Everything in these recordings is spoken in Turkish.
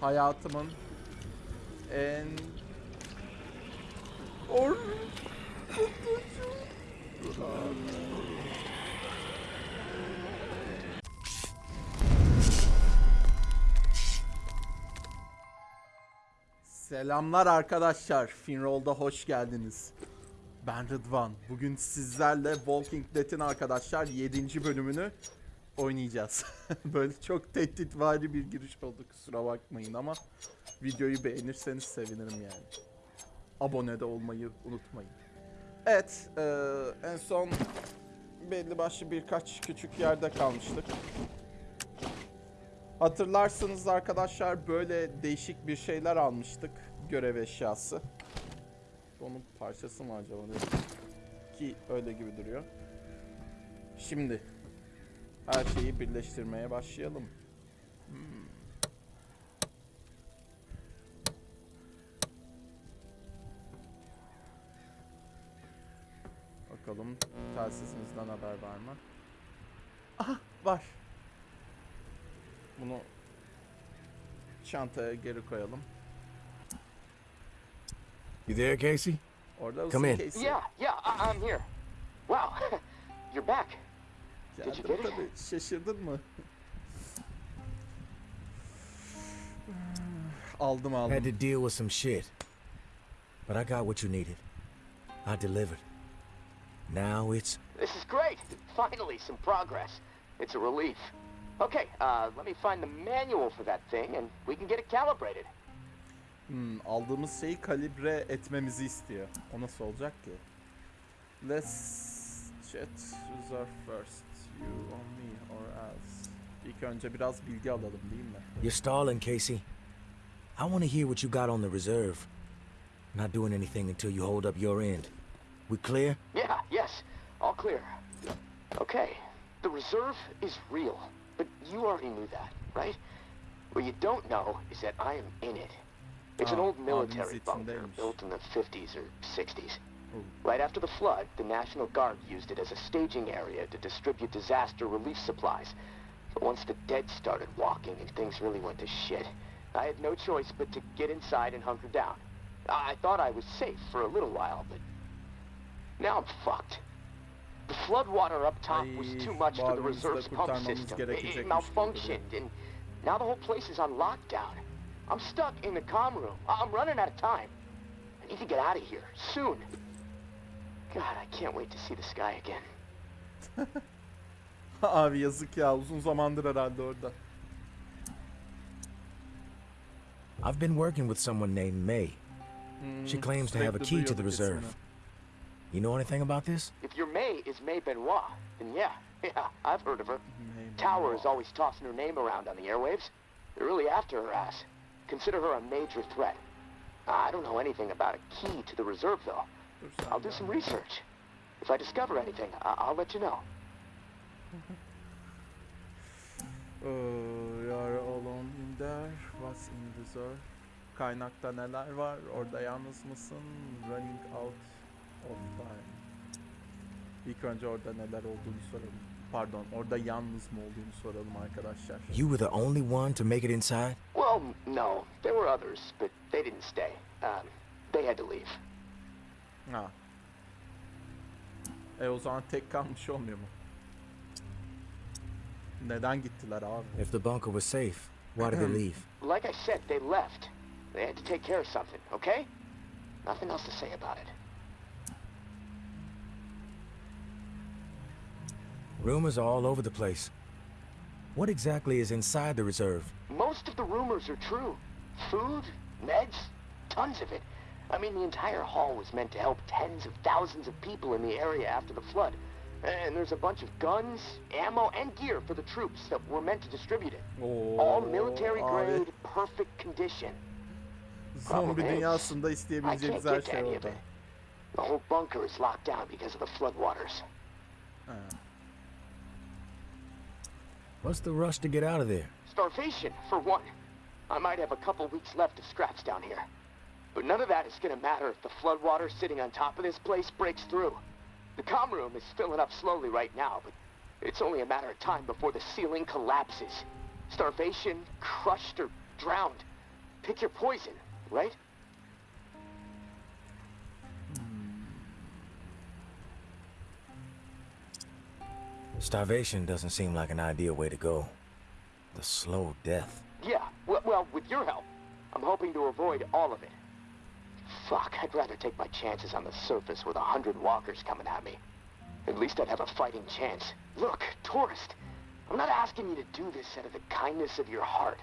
hayatımın en Or Selamlar arkadaşlar. Finroll'da hoş geldiniz. Ben Rıdvan. Bugün sizlerle Walking Dead'in arkadaşlar 7. bölümünü oynayacağız. Böyle çok tehditvari bir giriş oldu kusura bakmayın ama videoyu beğenirseniz sevinirim yani. Abone de olmayı unutmayın. Evet, eee, en son belli başlı birkaç küçük yerde kalmıştık. Hatırlarsınız arkadaşlar böyle değişik bir şeyler almıştık. Görev eşyası. Onun parçası mı acaba? Ki öyle gibi duruyor. Şimdi her şeyi birleştirmeye başlayalım. Hmm. Bakalım telsisimizden haber var mı? Aha var. Bunu çantaya geri koyalım. You there, Casey? Orada Come in. Casey. Yeah, yeah, I- I'm here. Wow, you're back. İt? tabii. Şaşırdın mı? aldım aldım. Had to deal with some shit. But I got what you needed. I delivered. Now it's This is great. Finally, some progress. It's a relief. Okay, uh, let me find the manual for that thing, and we can get it calibrated. Hmm, aldığımız şeyi kalibre etmemizi istiyor. O nasıl olacak ki? Let's chat reserve first. You on me or else. İlk önce biraz bilgi alalım değil mi? you're stalling, Casey. I want to hear what you got on the reserve. Not doing anything until you hold up your end. We clear? Yeah, yes, all clear. Okay, the reserve is real, but you already knew that, right? What you don't know is that I am in it. It's an Ah, old military bunker içindeymiş. built in the 50s or 60s. Right after the flood, the National Guard used it as a staging area to distribute disaster relief supplies. But once the dead started walking and things really went to shit, I had no choice but to get inside and hunker down. I thought I was safe for a little while, but now I'm fucked. The flood water up top was too much for the reserve's pump system. It, it malfunctioned, and now the whole place is on lockdown. I'm stuck in the comm room. I'm running out of time. I need to get out of here soon. God, I can't wait to see the sky again. Abi yazık ya uzun zamandır herhalde orada. I've been working with someone named May. She Hmm, claims to have a sürekli key to the duyuyorduk reserve. ismini. You know anything about this? If your May is May Benoit, then yeah, yeah, I've heard of her. May Tower is Benoit. always tossing her name around on the airwaves. They're really after her ass. Consider her a major threat. I don't know anything about a key to the reserve, though. Dur I'll do some research. If I discover anything, I- I'll let you know. You're alone in there. What's in reserve? Kaynakta neler var? Orada yalnız mısın? Running out of time. İlk önce orada neler olduğunu soralım. Pardon, orada yalnız mı olduğunu soralım arkadaşlar. You were the only one to make it inside? Well, no. There were others, but they didn't stay. Um, they had to leave. Ha. E o zaman tek kalmış olmuyor mu? Neden gittiler abi? If the bunker was safe, why did they leave? Like I said, they left. They had to take care of something, okay? Nothing else to say about it. Rumors are all over the place. What exactly is inside the reserve? Most of the rumors are true. Food, meds, tons of it. I mean, the entire hall was meant to help tens of thousands of people in the area after the flood. And there's a bunch of guns, ammo, and gear for the troops that were meant to distribute it. Oo, All military abi, grade, perfect condition. Zombi dünyasında I isteyebileceğiniz can't her get to şey any of orada. it. The whole bunker is locked down because of the floodwaters. Ha. What's the rush to get out of there? Starvation, for one. I might have a couple weeks left of scraps down here. But none of that is gonna matter if the floodwater sitting on top of this place breaks through. The comm room is filling up slowly right now, but it's only a matter of time before the ceiling collapses. Starvation, crushed, or drowned. pick your poison, right? Starvation doesn't seem like an ideal way to go. The slow death. Yeah, well, well, with your help, I'm hoping to avoid all of it. Fuck, I'd rather take my chances on the surface with a hundred walkers coming at me. At least I'd have a fighting chance. Look, tourist, I'm not asking you to do this out of the kindness of your heart.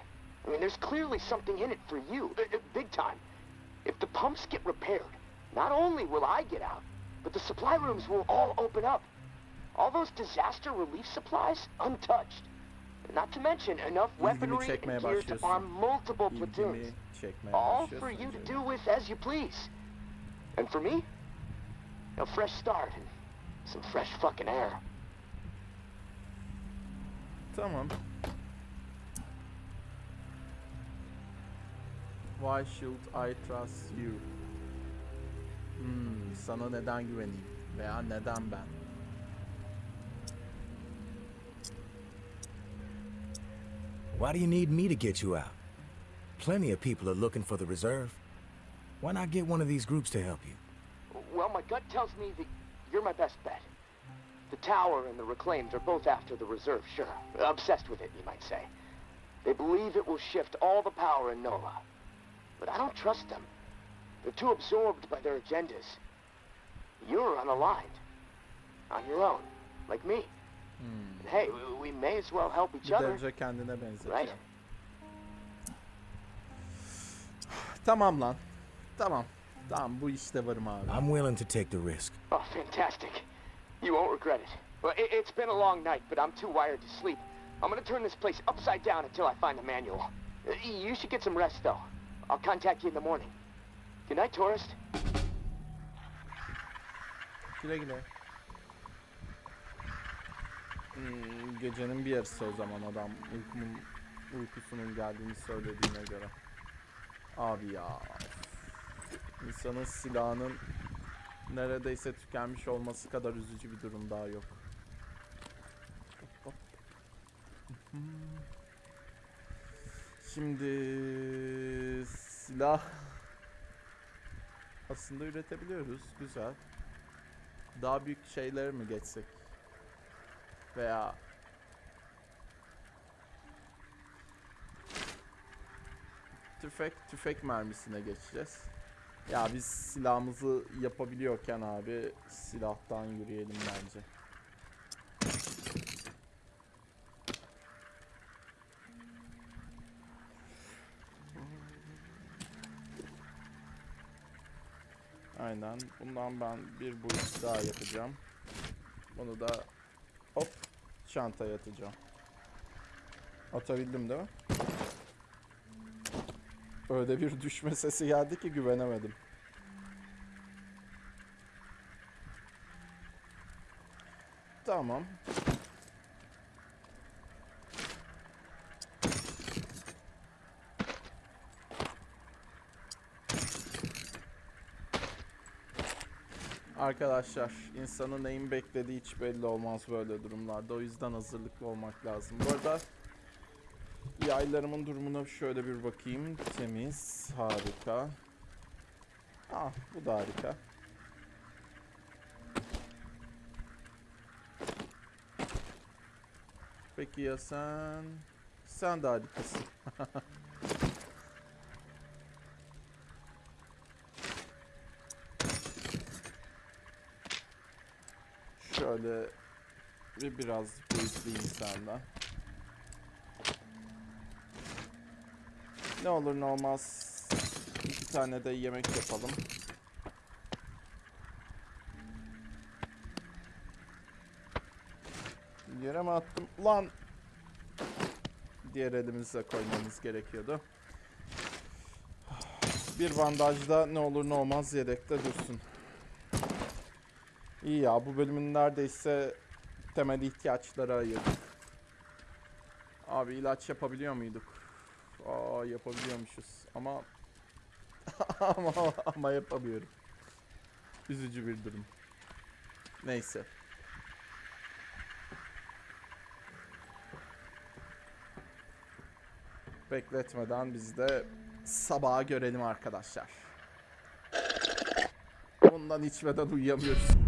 I mean, there's clearly something in it for you, uh, uh, big time. If the pumps get repaired, not only will I get out, but the supply rooms will all open up. All those disaster relief supplies, untouched. Not to mention enough weaponry and gear to arm multiple platoons. All for you to do with as you please. And for me, a fresh start and some fresh fucking air. Tamam. Why should I trust you? Hmm, sana neden güveneyim? Veya neden ben? Why do you need me to get you out? Plenty of people are looking for the reserve. Why not get one of these groups to help you? Well, my gut tells me that you're my best bet. The Tower and the Reclaimed are both after the Reserve, sure. Obsessed with it, you might say. They believe it will shift all the power in NOLA. But I don't trust them. They're too absorbed by their agendas. You're unaligned. On your own, like me. And hey, we- we may as well help each Bir other. derece kendine benzetiyor. Right. Tamam lan. Tamam. Tamam bu işte varım abi. I'm willing to take the risk. Oh, fantastic. You won't regret it. Well, it, it's been a long night, but I'm too wired to sleep. I'm gonna turn this place upside down until I find the manual. Uh, You should get some rest, though. I'll contact you in the morning. Good night, tourist. Güle güle. Hmm, gecenin bir yarısı o zaman adam uykumun, uykusunun geldiğini söylediğine göre. Abi ya. İnsanın silahının neredeyse tükenmiş olması kadar üzücü bir durum daha yok. Şimdi silah aslında üretebiliyoruz. Güzel. Daha büyük şeyler mi geçsek? Veya tüfek tüfek mermisine geçeceğiz. Ya biz silahımızı yapabiliyorken abi silahtan yürüyelim bence. Aynen. Bundan ben bir boyut daha yapacağım. Bunu da çantaya atacağım. Atabildim değil mi? Öyle bir düşme sesi geldi ki güvenemedim. Tamam. Arkadaşlar insanın neyin beklediği hiç belli olmaz böyle durumlarda. O yüzden hazırlıklı olmak lazım. Bu arada yaylarımın durumuna şöyle bir bakayım. Temiz, harika. Ah bu da harika. Peki ya sen? Sen de harikasın. Şöyle bir biraz boyutluyum senden. Ne olur ne olmaz iki tane de yemek yapalım. Yere mi attım? Lan! Diğer elimize koymamız gerekiyordu. Bir bandajda ne olur ne olmaz yedekte dursun. İyi ya bu bölümün neredeyse temel ihtiyaçları ayırdık. Abi ilaç yapabiliyor muyduk? Aa yapabiliyormuşuz ama ama ama yapamıyorum. Üzücü bir durum. Neyse. Bekletmeden biz de sabaha görelim arkadaşlar. Bundan içmeden uyuyamıyoruz.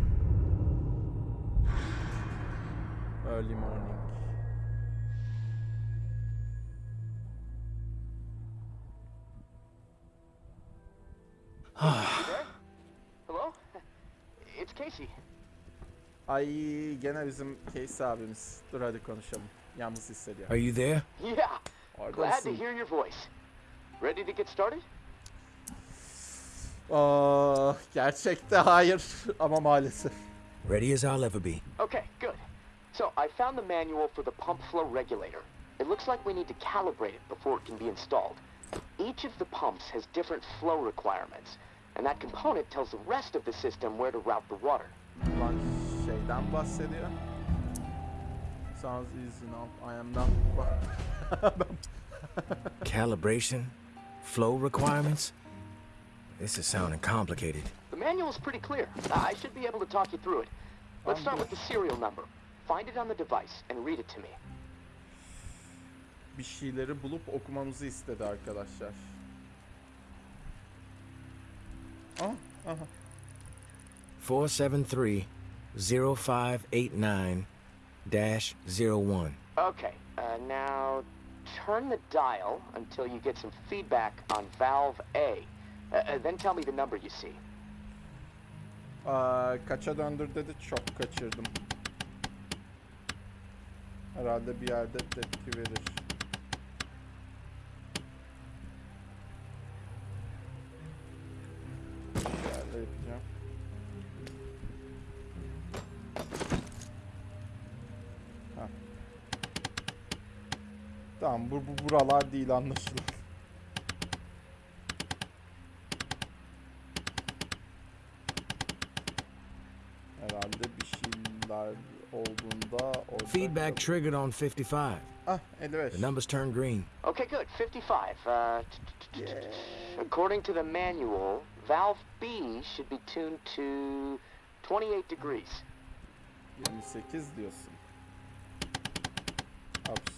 Early morning. There? Hello? It's Casey. Ay gene bizim Casey abimiz. Dur hadi konuşalım. Yalnız hissediyor. Are you there? Yeah, glad to hear your voice. Ready to get started? Aa, gerçekte hayır ama maalesef. Ready as I'll ever be. Okay, good. So, I found the manual for the pump flow regulator. It looks like we need to calibrate it before it can be installed. Each of the pumps has different flow requirements, and that component tells the rest of the system where to route the water. Ulan şeyden bahsediyor. Sounds easy now. I am not... Calibration? Flow requirements? This is sounding complicated. The manual is pretty clear. I should be able to talk you through it. Let's start with the serial number. Find it on the device and read it to me. bir şeyleri bulup okumamızı istedi arkadaşlar. Aha. 473 0589 01. Okay, uh, now turn the dial until you get some feedback on valve A. Uh, uh, then tell me the number you see. Aa, kaça döndür dedi çok kaçırdım. Herhalde bir yerde tepki verir. Bir yapacağım. Ha. Tamam bu, bu buralar değil anlaşılan. Herhalde bir şeyler olduğunda orada... Feedback triggered on 55. Ah 55. The numbers turned green. Okay, good. 55. Uh, according to the manual, valve B should be tuned to 28 degrees. 28 diyorsun. Ups.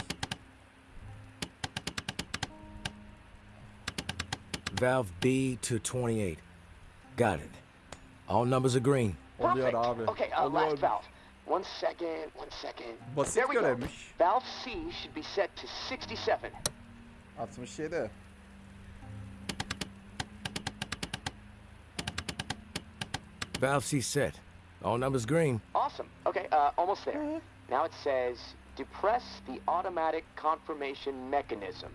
Valve B to 28. Got it. All numbers are green. Perfect. Okay, uh, last valve. One second, one second. Basit there we go. Valve C should be set to 67. 67. Valve C set. All numbers green. Awesome. Okay, uh, almost there. Now it says, depress the automatic confirmation mechanism.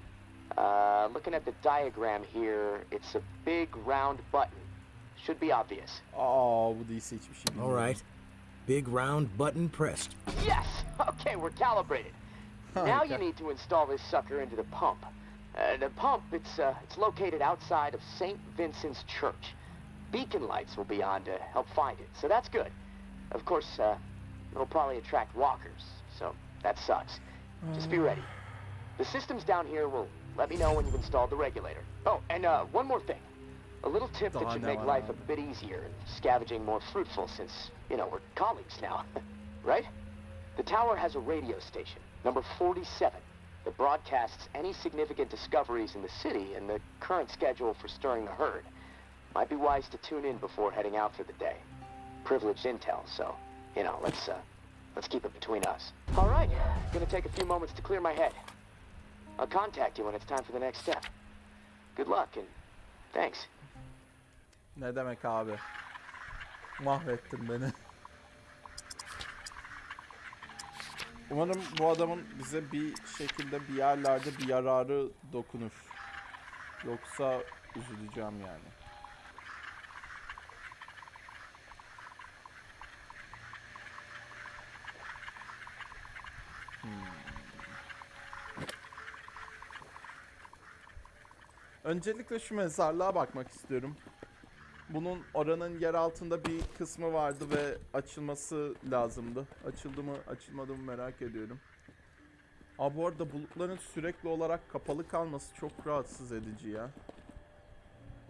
Uh, looking at the diagram here, it's a big round button. Should be obvious. Aa bu değilse hiçbir şey All bilmiyorum. right. Big round button pressed. Yes! Okay, we're calibrated. Now you need to install this sucker into the pump. Uh, the pump, it's, uh, it's located outside of St. Vincent's Church. Beacon lights will be on to help find it, so that's good. Of course, uh, it'll probably attract walkers, so that sucks. Just be ready. The systems down here will let me know when you've installed the regulator. Oh, and uh, one more thing. A little tip that should make life a bit easier and scavenging more fruitful since, you know, we're colleagues now. right? The tower has a radio station, number 47, that broadcasts any significant discoveries in the city and the current schedule for stirring the herd. Might be wise to tune in before heading out for the day. Privileged intel, so, you know, let's, uh, let's keep it between us. All right, gonna take a few moments to clear my head. I'll contact you when it's time for the next step. Good luck and thanks. Ne demek abi? Mahvettin beni. Umarım bu adamın bize bir şekilde bir yerlerde bir yararı dokunur. Yoksa üzüleceğim yani. Hmm. Öncelikle şu mezarlığa bakmak istiyorum. Bunun oranın yer altında bir kısmı vardı ve açılması lazımdı. Açıldı mı açılmadı mı merak ediyorum. Aa bu arada bulutların sürekli olarak kapalı kalması çok rahatsız edici ya.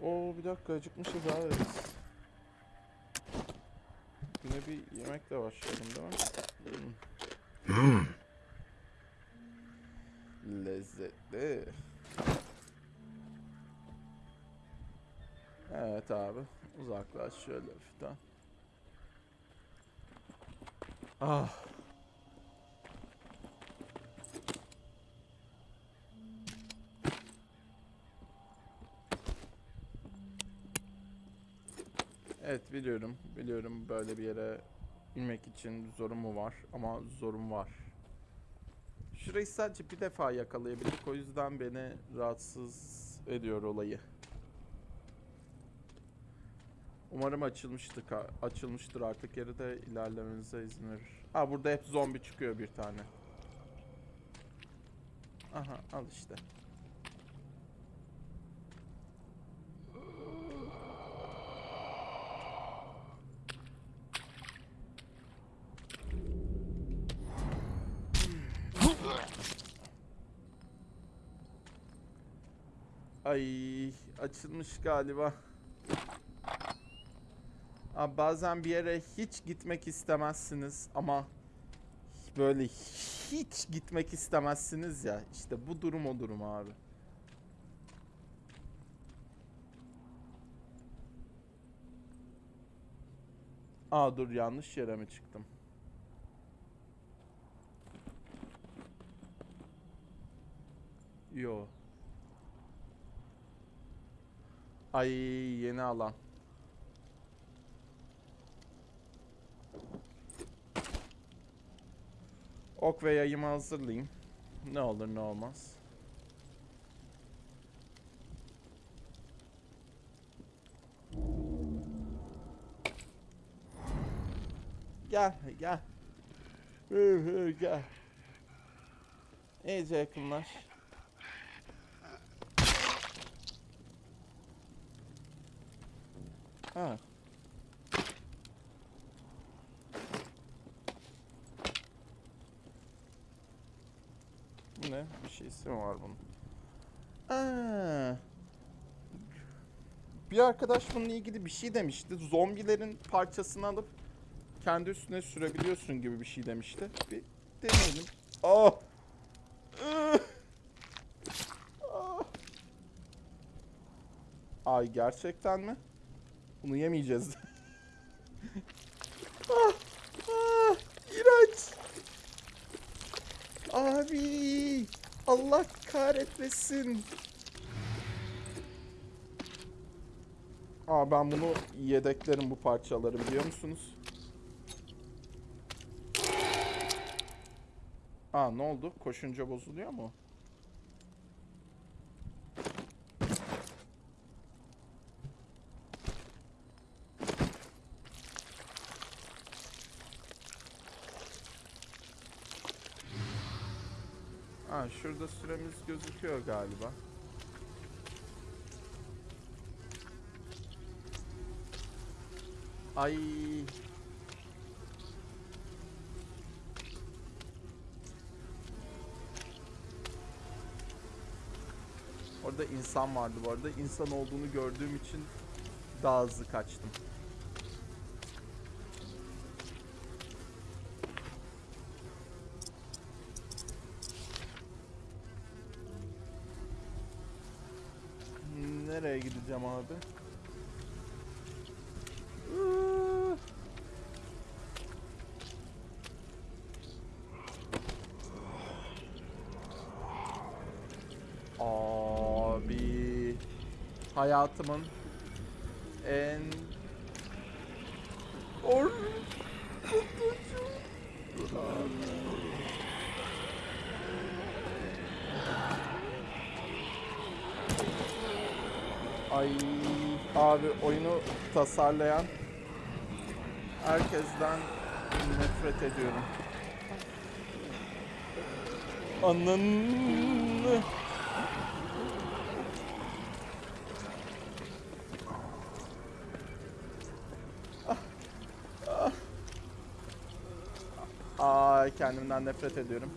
Oo bir dakika acıkmışız abi biz. Güne bir yemekle başlayalım değil mi? Hmm. Lezzetli. Evet abi. Uzaklaş şöyle hafiften. Ah. Evet biliyorum. Biliyorum böyle bir yere inmek için zorumu var ama zorum var. Şurayı sadece bir defa yakalayabildik o yüzden beni rahatsız ediyor olayı. Umarım açılmıştır, açılmıştır artık yeri de ilerlemenize izin verir. Ha burada hep zombi çıkıyor bir tane. Aha al işte. Ay açılmış galiba. Abi bazen bir yere hiç gitmek istemezsiniz ama böyle hiç gitmek istemezsiniz ya. İşte bu durum o durum abi. Aa dur yanlış yere mi çıktım? Yo. Ay yeni alan. Ok ve yayımı hazırlayayım. Ne olur ne olmaz. Gel gel. Gel. İyice yakınlaş. Ha. Ne? Bir şeysi mi var bunun? Aa. Bir arkadaş bununla ilgili bir şey demişti. Zombilerin parçasını alıp kendi üstüne sürebiliyorsun gibi bir şey demişti. Bir deneyelim. Oh! Ih! Ah! Ay gerçekten mi? Bunu yemeyeceğiz. ah, ah, iğrenç. Abi, Allah kahretmesin. Aa ben bunu yedeklerim bu parçaları biliyor musunuz? Aa ne oldu? Koşunca bozuluyor mu? Ha şurada süremiz gözüküyor galiba. Ay. Orada insan vardı bu arada. İnsan olduğunu gördüğüm için daha hızlı kaçtım. Nereye gideceğim abi? Abi hayatımın en or Ay abi oyunu tasarlayan herkesten nefret ediyorum. Ananı. Ay kendimden nefret ediyorum.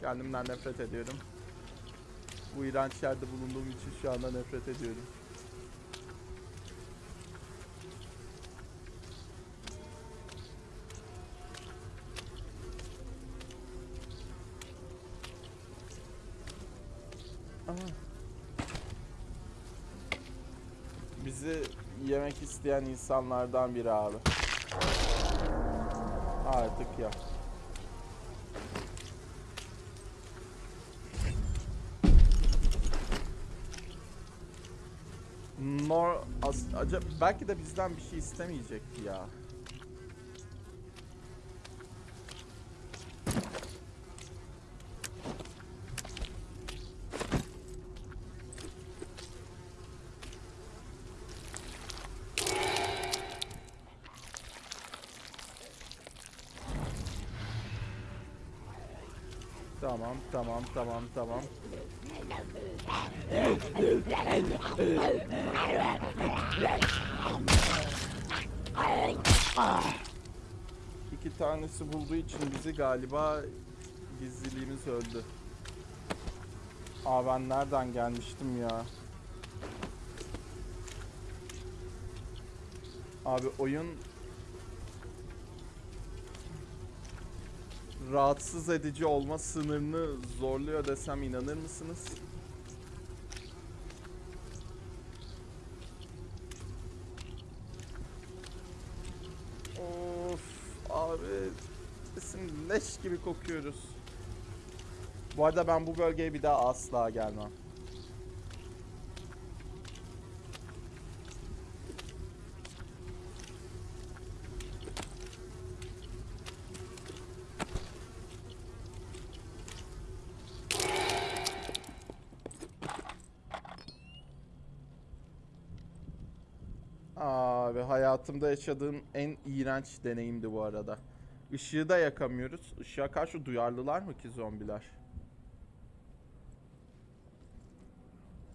Kendimden nefret ediyorum. Bu iğrenç yerde bulunduğum için şu anda nefret ediyorum. Aha. bizi yemek isteyen insanlardan biri abi. Artık ya. Nor acaba belki de bizden bir şey istemeyecekti ya. Tamam, tamam, tamam, tamam. İki tanesi bulduğu için bizi galiba gizliliğimiz öldü. Aa ben nereden gelmiştim ya? Abi oyun rahatsız edici olma sınırını zorluyor desem inanır mısınız? Of abi kesin leş gibi kokuyoruz. Bu arada ben bu bölgeye bir daha asla gelmem. Abi hayatımda yaşadığım en iğrenç deneyimdi bu arada. Işığı da yakamıyoruz. Işığa karşı duyarlılar mı ki zombiler?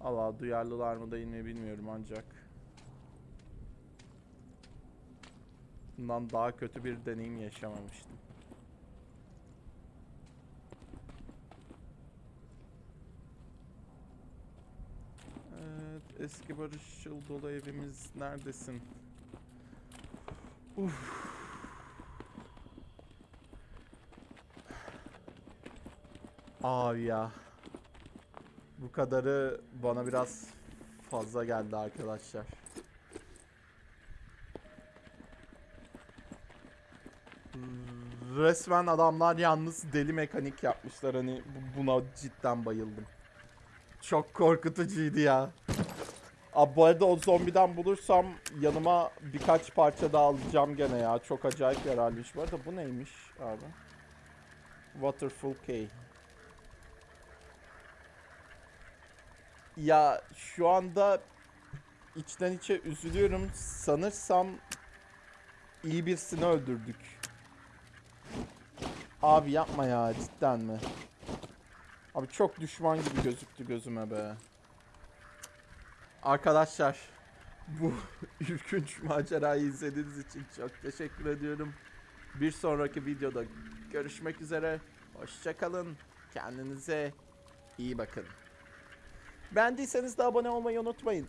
Allah duyarlılar mı değil mi bilmiyorum ancak. Bundan daha kötü bir deneyim yaşamamıştım. Evet, eski barışçıl dolu evimiz neredesin? Uf. Abi ya. Bu kadarı bana biraz fazla geldi arkadaşlar. Resmen adamlar yalnız deli mekanik yapmışlar hani bu- buna cidden bayıldım. Çok korkutucuydu ya. Abi bu arada o zombiden bulursam yanıma birkaç parça daha alacağım gene ya. Çok acayip yararlıymış. Bu arada bu neymiş abi? Waterfall Key. Ya şu anda içten içe üzülüyorum. Sanırsam iyi birisini öldürdük. Abi yapma ya cidden mi? Abi çok düşman gibi gözüktü gözüme be. Arkadaşlar bu ürkünç macerayı izlediğiniz için çok teşekkür ediyorum. Bir sonraki videoda görüşmek üzere. Hoşçakalın. Kendinize iyi bakın. Beğendiyseniz de abone olmayı unutmayın.